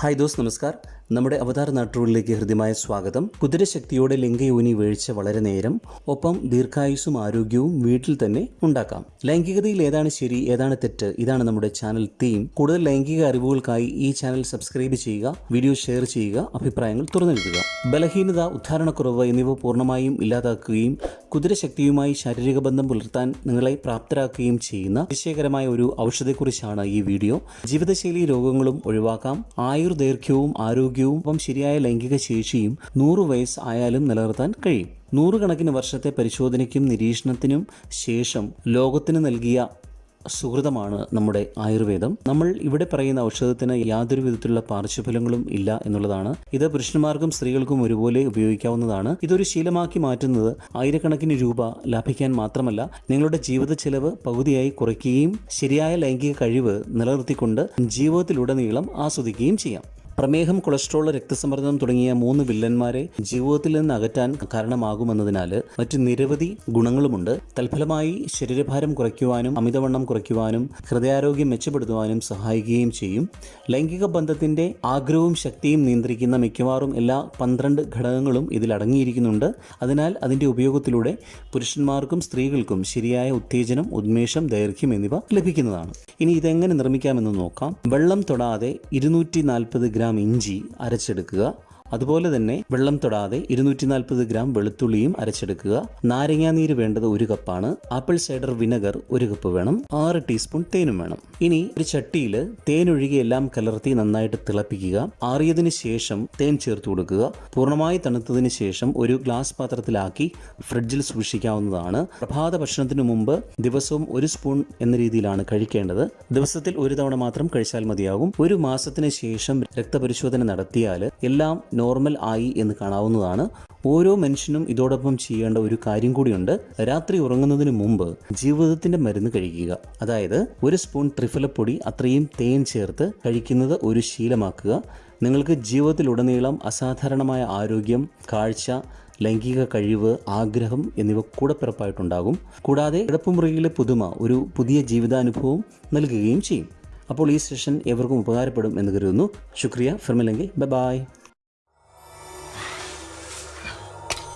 Hi those നമസ്കാർ. നമ്മുടെ അവതാര നാട്ടുകളിലേക്ക് ഹൃദ്യമായ സ്വാഗതം. കുതിരശക്തിയോടെ ലിംഗയോനി വീഴ്ച വളരെ നേരം ഒപ്പം ദീർഘായുസ്സും ആരോഗ്യവും വീട്ടിൽ തന്നെ ഉണ്ടാക്കാം. ലൈംഗികതയിൽ ഏതാണ് ശരി ഏതാണ് തെറ്റ്? ഇതാണ് നമ്മുടെ ചാനൽ തീം. കൂടുതൽ ലൈംഗിക അറിവുകൾക്കായി ഈ ചാനൽ സബ്സ്ക്രൈബ് ചെയ്യുക വീഡിയോ ഷെയർ ചെയ്യുക അഭിപ്രായങ്ങൾ തുറന്നെഴുതുക. ബലഹീനത ഉദ്ധാരണക്കുറവ് എന്നിവ പൂർണമായും ഇല്ലാതാക്കുകയും കുതിരശക്തിയുമായി ശാരീരിക ബന്ധം പുലർത്താൻ നിങ്ങളെ പ്രാപ്തരാക്കുകയും ചെയ്യുന്ന അതിശയകരമായ ഒരു ഔഷധത്തെക്കുറിച്ചാണ് ഈ വീഡിയോ. ജീവിതശൈലി രോഗങ്ങളും ഒഴിവാക്കാം. ആയുർദൈർഘ്യവും ആരോഗ്യവും ഒപ്പം ശരിയായ ലൈംഗിക ശേഷിയും നൂറ് വയസ്സ് ആയാലും നിലനിർത്താൻ കഴിയും. നൂറുകണക്കിന് വർഷത്തെ പരിശോധനയ്ക്കും നിരീക്ഷണത്തിനും ശേഷം ലോകത്തിന് നൽകിയ സുഹൃതമാണ് നമ്മുടെ ആയുർവേദം. നമ്മൾ ഇവിടെ പറയുന്ന ഔഷധത്തിന് യാതൊരു വിധത്തിലുള്ള പാർശ്വഫലങ്ങളും ഇല്ല എന്നുള്ളതാണ്. ഇത് പുരുഷന്മാർക്കും സ്ത്രീകൾക്കും ഒരുപോലെ ഉപയോഗിക്കാവുന്നതാണ്. ഇതൊരു ശീലമാക്കി മാറ്റുന്നത് ആയിരക്കണക്കിന് രൂപ ലാഭിക്കാൻ മാത്രമല്ല നിങ്ങളുടെ ജീവിത ചെലവ് പകുതിയായി കുറയ്ക്കുകയും ശരിയായ ലൈംഗിക കഴിവ് നിലനിർത്തിക്കൊണ്ട് ജീവിതത്തിലുടനീളം ആസ്വദിക്കുകയും ചെയ്യാം. പ്രമേഹം കൊളസ്ട്രോൾ രക്തസമ്മർദ്ദം തുടങ്ങിയ മൂന്ന് വില്ലന്മാരെ ജീവിതത്തിൽ നിന്ന് അകറ്റാൻ കാരണമാകുമെന്നതിനാൽ മറ്റ് നിരവധി ഗുണങ്ങളുമുണ്ട്. തൽഫലമായി ശരീരഭാരം കുറയ്ക്കുവാനും അമിതവണ്ണം കുറയ്ക്കുവാനും ഹൃദയാരോഗ്യം മെച്ചപ്പെടുത്തുവാനും സഹായിക്കുകയും ചെയ്യും. ലൈംഗിക ബന്ധത്തിന്റെ ആഗ്രഹവും ശക്തിയും നിയന്ത്രിക്കുന്ന മിക്കവാറും എല്ലാ പന്ത്രണ്ട് ഘടകങ്ങളും ഇതിൽ അടങ്ങിയിരിക്കുന്നുണ്ട്. അതിനാൽ അതിന്റെ ഉപയോഗത്തിലൂടെ പുരുഷന്മാർക്കും സ്ത്രീകൾക്കും ശരിയായ ഉത്തേജനം ഉന്മേഷം ദൈർഘ്യം എന്നിവ ലഭിക്കുന്നതാണ്. ഇനി ഇതെങ്ങനെ നിർമ്മിക്കാമെന്ന് നോക്കാം. വെള്ളം തൊടാതെ ഇരുന്നൂറ്റി നാൽപ്പത് ഗ്രാം ഇഞ്ചി അരച്ചെടുക്കുക. അതുപോലെ തന്നെ വെള്ളം തൊടാതെ ഇരുന്നൂറ്റി നാൽപ്പത് ഗ്രാം വെളുത്തുള്ളിയും അരച്ചെടുക്കുക. നാരങ്ങാനീര് വേണ്ടത് ഒരു കപ്പാണ്. ആപ്പിൾ സൈഡർ വിനെഗർ ഒരു കപ്പ് വേണം. ആറ് ടീസ്പൂൺ തേനും വേണം. ഇനി ഒരു ചട്ടിയിൽ തേനൊഴുകി എല്ലാം കലർത്തി നന്നായിട്ട് തിളപ്പിക്കുക. ആറിയതിന് ശേഷം തേൻ ചേർത്ത് കൊടുക്കുക. പൂർണമായി തണുത്തതിന് ശേഷം ഒരു ഗ്ലാസ് പാത്രത്തിലാക്കി ഫ്രിഡ്ജിൽ സൂക്ഷിക്കാവുന്നതാണ്. പ്രഭാത ഭക്ഷണത്തിന് മുമ്പ് ദിവസവും ഒരു സ്പൂൺ എന്ന രീതിയിലാണ് കഴിക്കേണ്ടത്. ദിവസത്തിൽ ഒരു തവണ മാത്രം കഴിച്ചാൽ മതിയാകും. ഒരു മാസത്തിന് ശേഷം രക്തപരിശോധന നടത്തിയാൽ എല്ലാം നോർമൽ ആയി എന്ന് കാണാവുന്നതാണ്. ഓരോ മനുഷ്യനും ഇതോടൊപ്പം ചെയ്യേണ്ട ഒരു കാര്യം കൂടിയുണ്ട്. രാത്രി ഉറങ്ങുന്നതിന് മുമ്പ് ജീവിതത്തിന്റെ മരുന്ന് കഴിക്കുക. അതായത് ഒരു സ്പൂൺ ത്രിഫലപ്പൊടി അത്രയും തേൻ ചേർത്ത് കഴിക്കുന്നത് ഒരു ശീലമാക്കുക. നിങ്ങൾക്ക് ജീവിതത്തിലുടനീളം അസാധാരണമായ ആരോഗ്യം കാഴ്ച ലൈംഗിക കഴിവ് ആഗ്രഹം എന്നിവ കൂടപ്പിറപ്പായിട്ടുണ്ടാകും കൂടാതെ കിടപ്പുമുറിയിലെ പുതുമ ഒരു പുതിയ ജീവിതാനുഭവം നൽകുകയും ചെയ്യും. അപ്പോൾ ഈ സെഷൻ എവർക്കും ഉപകാരപ്പെടും എന്ന് കരുതുന്നു. ശുക്രിയ. ഫിർമില്ലെങ്കിൽ ബൈ ബായ്